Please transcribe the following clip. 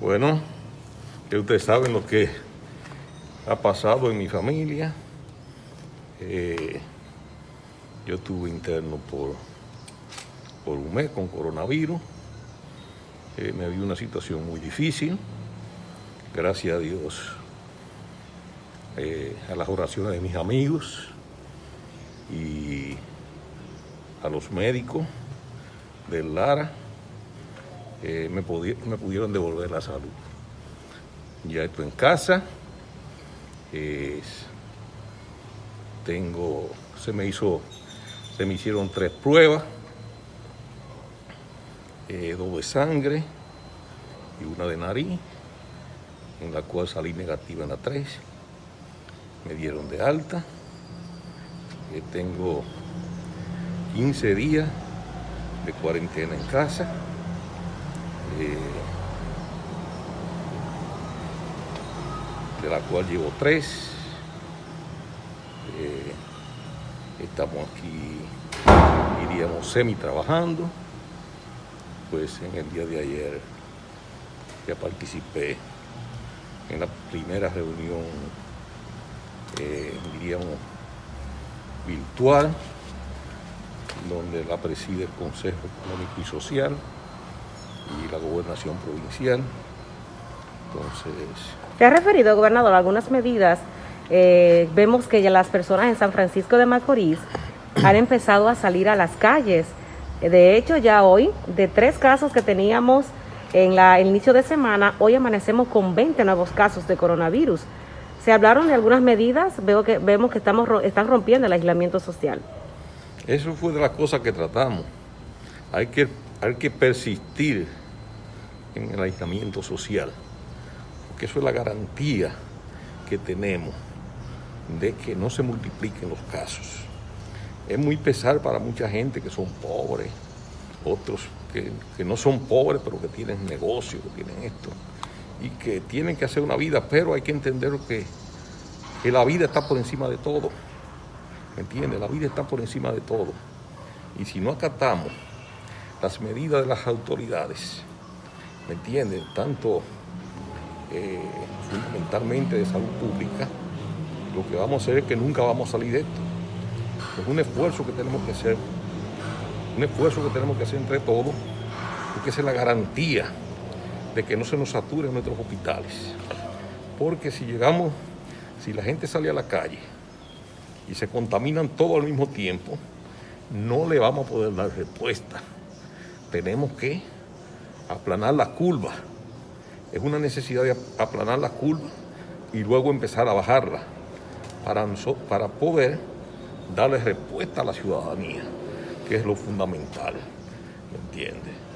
Bueno, que ustedes saben lo que ha pasado en mi familia. Eh, yo estuve interno por, por un mes con coronavirus. Eh, me vi una situación muy difícil. Gracias a Dios, eh, a las oraciones de mis amigos y a los médicos del Lara, me, me pudieron devolver la salud. Ya estoy en casa. tengo, se me hizo, se me hicieron tres pruebas, eh, dos de sangre y una de nariz, en la cual salí negativa en la tres. Me dieron de alta. Eh, tengo 15 días de cuarentena en casa. Eh, de la cual llevo tres. Eh, estamos aquí, diríamos, semi trabajando. Pues en el día de ayer ya participé en la primera reunión, eh, diríamos, virtual, donde la preside el Consejo Económico y Social y la Gobernación Provincial. Entonces... ¿Se ha referido, gobernador, a algunas medidas? Eh, vemos que ya las personas en San Francisco de Macorís han empezado a salir a las calles. De hecho, ya hoy, de tres casos que teníamos en la, el inicio de semana, hoy amanecemos con 20 nuevos casos de coronavirus. Se hablaron de algunas medidas, veo que, vemos que estamos, están rompiendo el aislamiento social. Eso fue de las cosas que tratamos. Hay que, hay que persistir en el aislamiento social, porque eso es la garantía que tenemos de que no se multipliquen los casos. Es muy pesar para mucha gente que son pobres, otros que, no son pobres, pero que tienen negocio, que tienen esto, y que tienen que hacer una vida, pero hay que entender que, que la vida está por encima de todo. ¿Me entiendes? La vida está por encima de todo. Y si no acatamos las medidas de las autoridades, ¿me entiendes? Tanto eh, fundamentalmente de salud pública, lo que vamos a hacer es que nunca vamos a salir de esto. Es un esfuerzo que tenemos que hacer, un esfuerzo que tenemos que hacer entre todos, porque es la garantía de que no se nos saturen nuestros hospitales. Porque si llegamos, si la gente sale a la calle y se contaminan todo al mismo tiempo, no le vamos a poder dar respuesta. Tenemos que aplanar la curva. Es una necesidad de aplanar la curva y luego empezar a bajarla para, para poder darle respuesta a la ciudadanía, que es lo fundamental, ¿me entiendes?